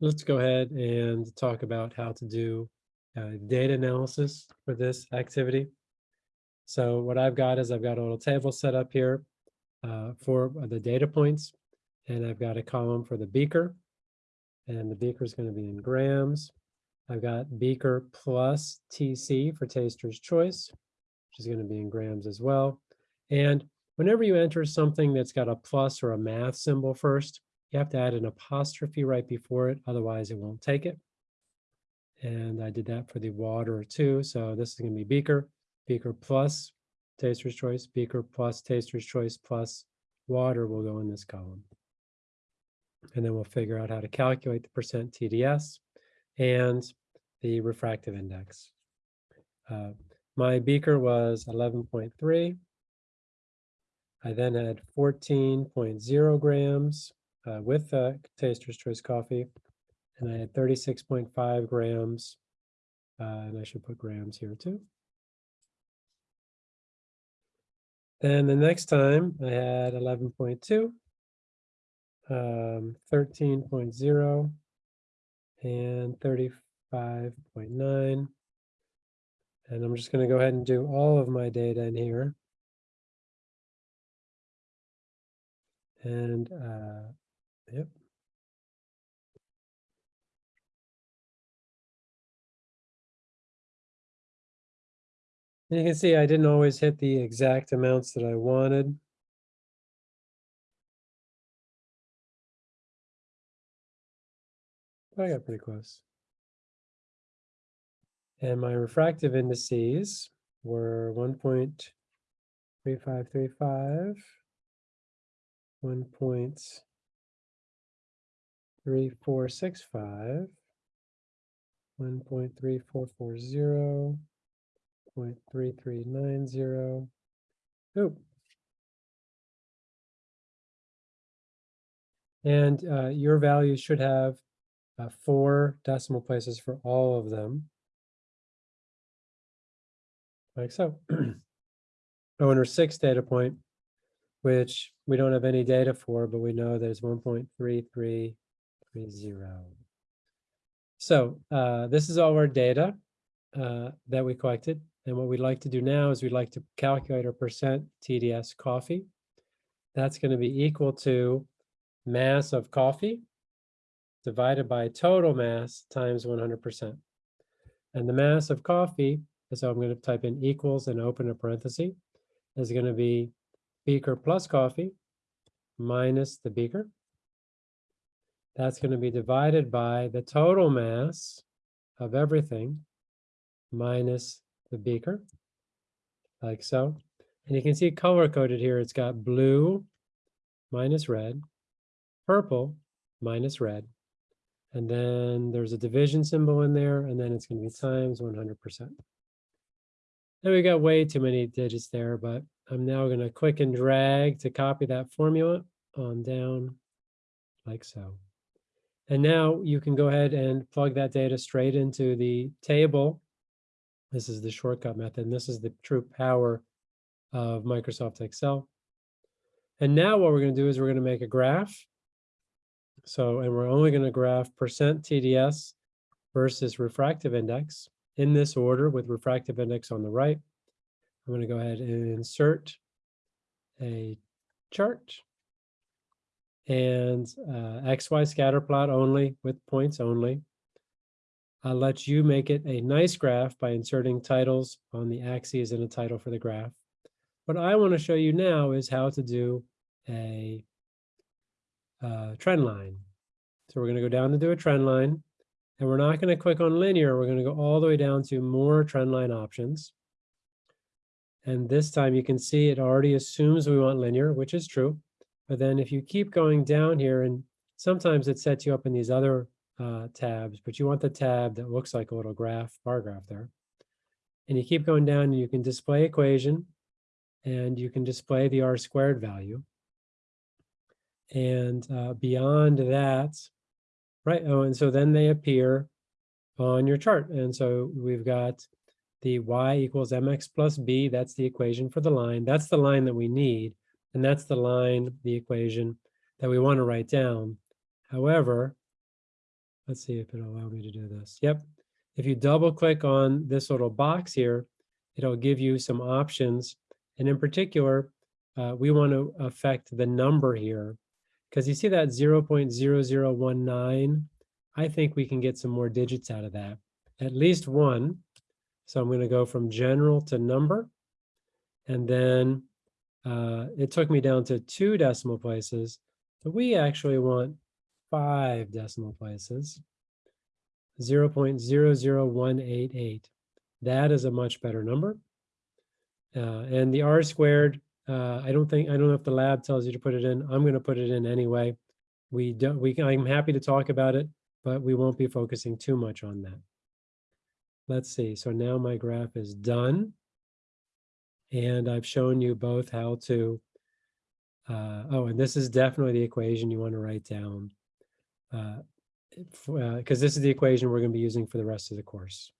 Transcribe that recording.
let's go ahead and talk about how to do uh, data analysis for this activity. So what I've got is I've got a little table set up here uh, for the data points, and I've got a column for the beaker, and the beaker is going to be in grams. I've got beaker plus TC for taster's choice, which is going to be in grams as well. And whenever you enter something that's got a plus or a math symbol first, you have to add an apostrophe right before it, otherwise it won't take it. And I did that for the water too. So this is going to be beaker, beaker plus taster's choice, beaker plus taster's choice plus water will go in this column. And then we'll figure out how to calculate the percent TDS and the refractive index. Uh, my beaker was 11.3. I then had 14.0 grams uh, with uh, Taster's Choice coffee, and I had 36.5 grams, uh, and I should put grams here too. Then the next time I had 11.2, um, 13.0, and 35.9. And I'm just going to go ahead and do all of my data in here. And uh, Yep. You can see I didn't always hit the exact amounts that I wanted. But I got pretty close. And my refractive indices were 1.3535, 1 three, four, six, five, one point three, four, four, zero, point three, three, nine, zero. Oh. And uh, your values should have uh, four decimal places for all of them. Like so. oh, and our sixth data point, which we don't have any data for, but we know there's 1.33 zero. So uh, this is all our data uh, that we collected. And what we'd like to do now is we'd like to calculate our percent TDS coffee. That's going to be equal to mass of coffee divided by total mass times 100%. And the mass of coffee, so I'm going to type in equals and open a parenthesis, is going to be beaker plus coffee minus the beaker that's going to be divided by the total mass of everything minus the beaker, like so. And you can see color coded here. It's got blue minus red, purple minus red. And then there's a division symbol in there, and then it's going to be times 100%. And we got way too many digits there, but I'm now going to click and drag to copy that formula on down like so. And now you can go ahead and plug that data straight into the table. This is the shortcut method, and this is the true power of Microsoft Excel. And now what we're going to do is we're going to make a graph. So, and we're only going to graph percent TDS versus refractive index in this order with refractive index on the right. I'm going to go ahead and insert a chart and uh, XY scatter plot only with points only. I'll let you make it a nice graph by inserting titles on the axes and a title for the graph. What I want to show you now is how to do a uh, trend line. So we're going to go down to do a trend line, and we're not going to click on linear. We're going to go all the way down to more trend line options. And this time you can see it already assumes we want linear, which is true. But then if you keep going down here, and sometimes it sets you up in these other uh, tabs, but you want the tab that looks like a little graph, bar graph there. And you keep going down, and you can display equation, and you can display the R squared value. And uh, beyond that, right, oh, and so then they appear on your chart. And so we've got the y equals mx plus b, that's the equation for the line. That's the line that we need. And that's the line, the equation that we want to write down. However, let's see if it'll allow me to do this. Yep. If you double click on this little box here, it'll give you some options. And in particular, uh, we want to affect the number here because you see that 0.0019. I think we can get some more digits out of that, at least one. So I'm going to go from general to number. And then uh, it took me down to two decimal places, but we actually want five decimal places. 0.00188. That is a much better number. Uh, and the R squared, uh, I don't think, I don't know if the lab tells you to put it in. I'm going to put it in anyway. We don't, we, I'm happy to talk about it, but we won't be focusing too much on that. Let's see. So now my graph is done. And I've shown you both how to, uh, oh, and this is definitely the equation you want to write down. Uh, because this is the equation we're going to be using for the rest of the course.